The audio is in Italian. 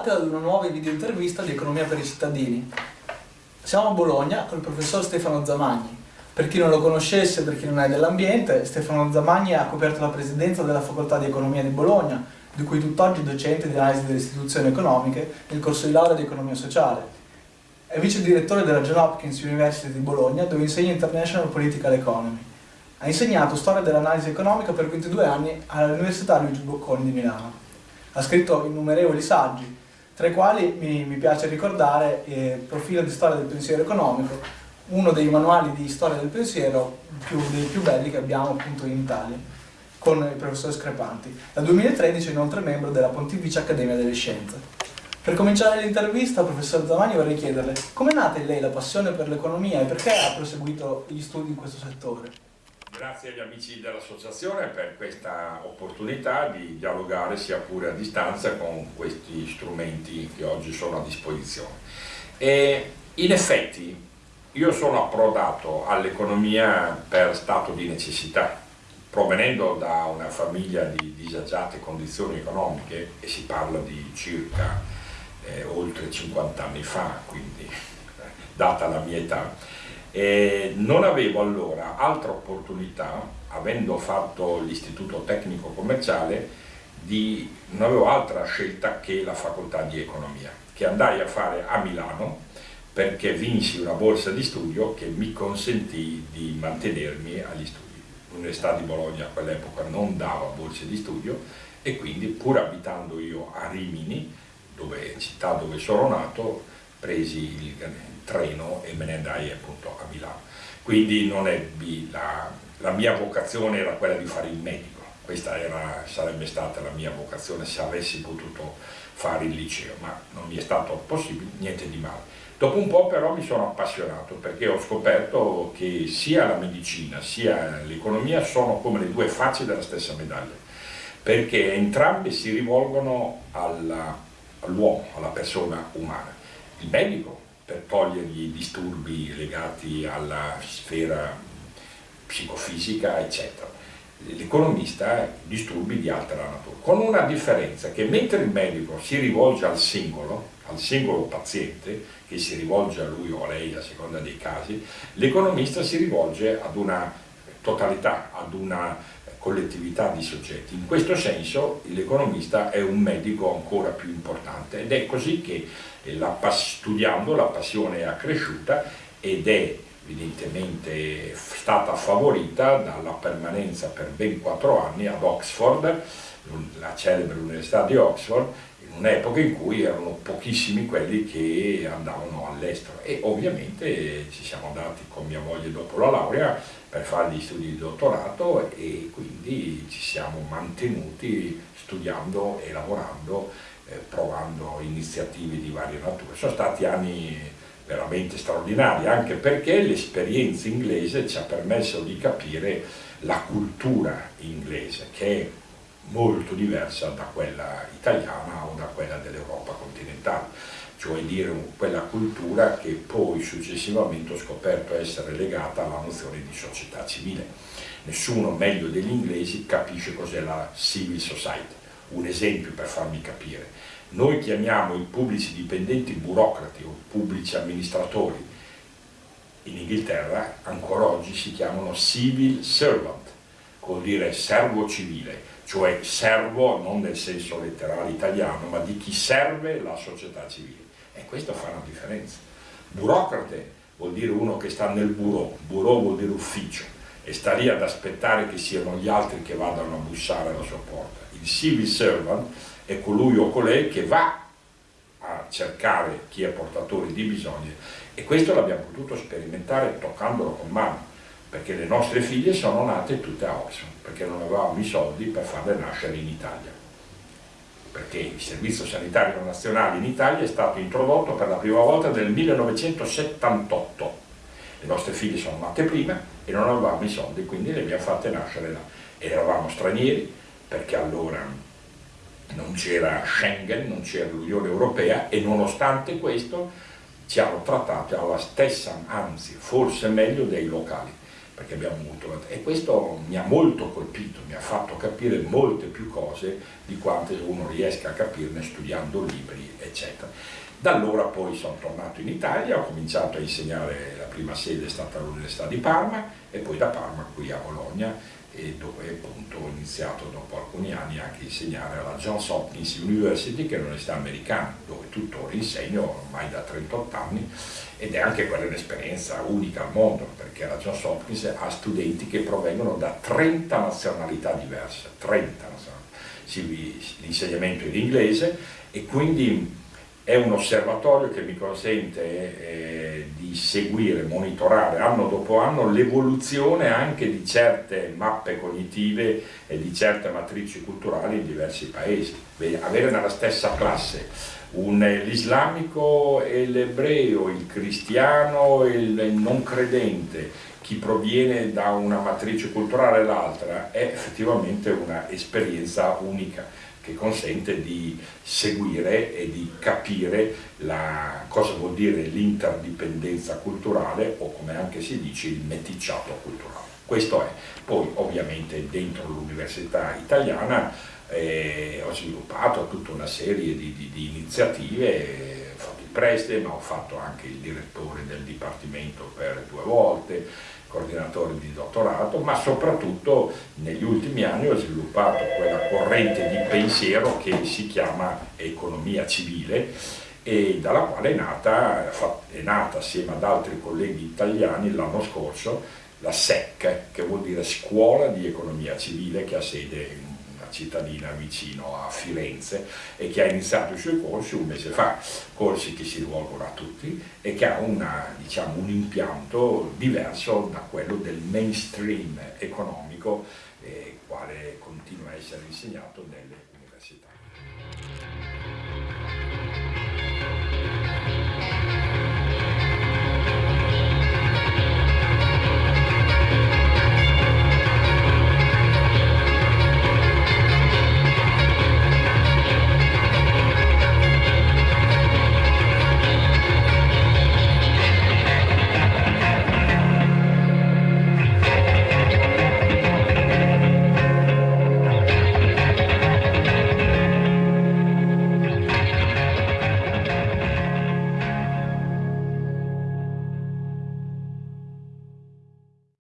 Bentrovati ad una nuova video intervista di Economia per i cittadini. Siamo a Bologna con il professor Stefano Zamagni. Per chi non lo conoscesse, per chi non è dell'ambiente, Stefano Zamagni ha coperto la presidenza della Facoltà di Economia di Bologna, di cui tutt'oggi docente di analisi delle istituzioni economiche nel corso di laurea di Economia Sociale. È vice direttore della John Hopkins University di Bologna, dove insegna International Political Economy. Ha insegnato storia dell'analisi economica per 22 anni all'Università Luigi Bocconi di Milano ha scritto innumerevoli saggi, tra i quali mi, mi piace ricordare eh, Profilo di storia del pensiero economico, uno dei manuali di storia del pensiero più, dei più belli che abbiamo appunto in Italia, con il professore Screpanti. Dal 2013 è inoltre membro della Pontificia Accademia delle Scienze. Per cominciare l'intervista, professor Zamani, vorrei chiederle come è nata in lei la passione per l'economia e perché ha proseguito gli studi in questo settore? Grazie agli amici dell'associazione per questa opportunità di dialogare sia pure a distanza con questi strumenti che oggi sono a disposizione. E in effetti io sono approdato all'economia per stato di necessità, provenendo da una famiglia di disagiate condizioni economiche e si parla di circa eh, oltre 50 anni fa, quindi data la mia età, e non avevo allora altra opportunità, avendo fatto l'istituto tecnico commerciale, di, non avevo altra scelta che la facoltà di economia, che andai a fare a Milano perché vinsi una borsa di studio che mi consentì di mantenermi agli studi. L'Università di Bologna a quell'epoca non dava borse di studio e quindi pur abitando io a Rimini, dove, città dove sono nato, presi il treno e me ne andai appunto a Milano. Quindi non ebbi la, la mia vocazione era quella di fare il medico, questa era, sarebbe stata la mia vocazione se avessi potuto fare il liceo, ma non mi è stato possibile, niente di male. Dopo un po' però mi sono appassionato perché ho scoperto che sia la medicina sia l'economia sono come le due facce della stessa medaglia, perché entrambe si rivolgono all'uomo, alla persona umana. Il medico per togliergli i disturbi legati alla sfera psicofisica, eccetera. L'economista disturbi di altra natura, con una differenza che mentre il medico si rivolge al singolo, al singolo paziente, che si rivolge a lui o a lei a seconda dei casi, l'economista si rivolge ad una totalità, ad una collettività di soggetti. In questo senso l'economista è un medico ancora più importante ed è così che la, studiando la passione è accresciuta ed è evidentemente stata favorita dalla permanenza per ben quattro anni ad Oxford, la celebre università di Oxford, in un'epoca in cui erano pochissimi quelli che andavano all'estero e ovviamente ci siamo andati con mia moglie dopo la laurea per fare gli studi di dottorato e quindi ci siamo mantenuti studiando e lavorando, eh, provando iniziative di varie nature. Sono stati anni veramente straordinari, anche perché l'esperienza inglese ci ha permesso di capire la cultura inglese, che molto diversa da quella italiana o da quella dell'Europa continentale, cioè dire quella cultura che poi successivamente ho scoperto essere legata alla nozione di società civile. Nessuno meglio degli inglesi capisce cos'è la civil society. Un esempio per farmi capire. Noi chiamiamo i pubblici dipendenti burocrati o pubblici amministratori. In Inghilterra ancora oggi si chiamano civil servant, vuol dire servo civile cioè servo non nel senso letterale italiano, ma di chi serve la società civile. E questo fa una differenza. Burocrate vuol dire uno che sta nel bureau, bureau vuol dire ufficio, e sta lì ad aspettare che siano gli altri che vadano a bussare alla sua porta. Il civil servant è colui o colei che va a cercare chi è portatore di bisogni e questo l'abbiamo potuto sperimentare toccandolo con mano perché le nostre figlie sono nate tutte a Oxford, perché non avevamo i soldi per farle nascere in Italia. Perché il Servizio Sanitario Nazionale in Italia è stato introdotto per la prima volta nel 1978. Le nostre figlie sono nate prima e non avevamo i soldi, quindi le abbiamo fatte nascere là. E eravamo stranieri, perché allora non c'era Schengen, non c'era l'Unione Europea e nonostante questo ci hanno trattato alla stessa, anzi forse meglio dei locali perché abbiamo avuto, e questo mi ha molto colpito, mi ha fatto capire molte più cose di quante uno riesca a capirne studiando libri, eccetera. Da allora poi sono tornato in Italia, ho cominciato a insegnare, la prima sede è stata all'Università di Parma e poi da Parma qui a Bologna dove appunto ho iniziato dopo alcuni anni anche a insegnare alla Johns Hopkins University che è un'università americana dove tuttora insegno ormai da 38 anni ed è anche quella un'esperienza unica al mondo perché la Johns Hopkins ha studenti che provengono da 30 nazionalità diverse, 30 nazionalità. l'insegnamento in inglese e quindi è un osservatorio che mi consente eh, di seguire, monitorare anno dopo anno l'evoluzione anche di certe mappe cognitive e di certe matrici culturali in diversi paesi. Avere nella stessa classe l'islamico e l'ebreo, il cristiano e il non credente, chi proviene da una matrice culturale e l'altra, è effettivamente un'esperienza unica che consente di seguire e di capire la, cosa vuol dire l'interdipendenza culturale o come anche si dice il meticciato culturale. Questo è. Poi ovviamente dentro l'università italiana eh, ho sviluppato tutta una serie di, di, di iniziative, ho fatto il preside ma ho fatto anche il direttore del dipartimento per due volte, coordinatore di dottorato, ma soprattutto negli ultimi anni ho sviluppato quella corrente di pensiero che si chiama economia civile e dalla quale è nata, è nata assieme ad altri colleghi italiani l'anno scorso la SEC, che vuol dire Scuola di Economia Civile, che ha sede in cittadina vicino a Firenze e che ha iniziato i suoi corsi un mese fa, corsi che si rivolgono a tutti e che ha una, diciamo, un impianto diverso da quello del mainstream economico, eh, quale continua a essere insegnato nelle università.